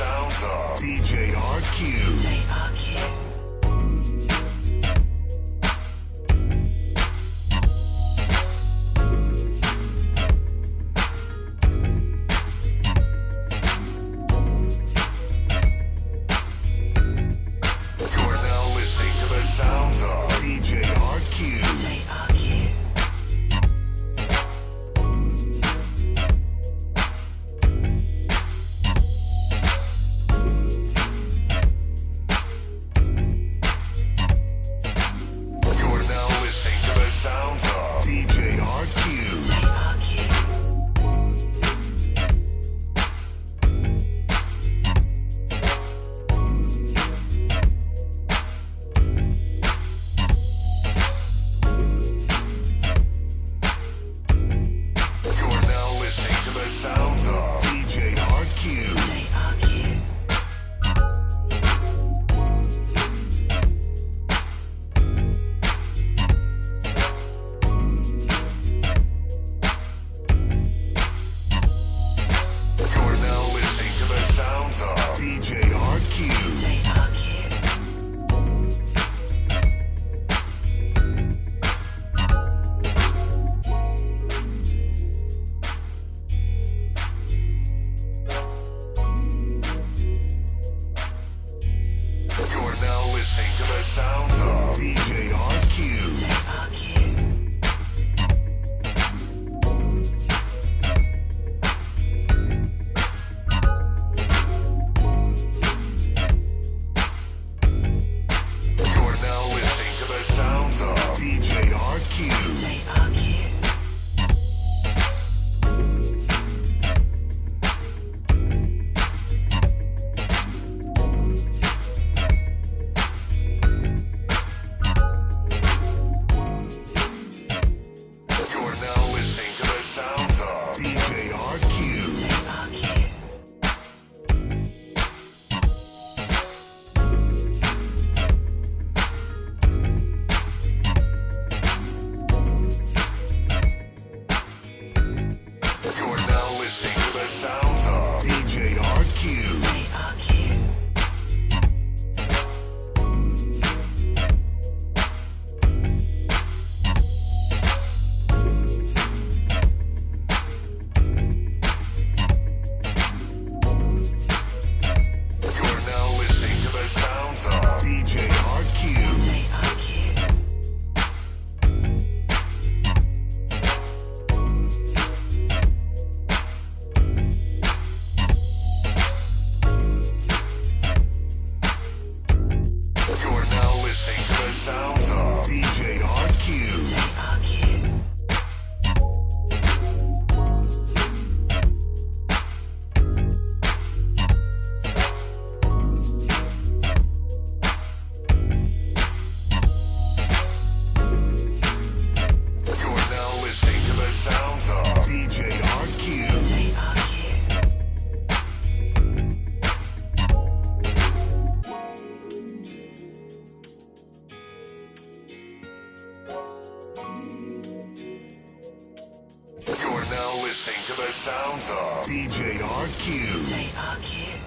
sounds of DJ RQ. DJ RQ. DJ RQ. DJ RQ. DJ RQ. sound. the sounds of DJ RQ. listening to the sounds of DJ RQ. DJ RQ.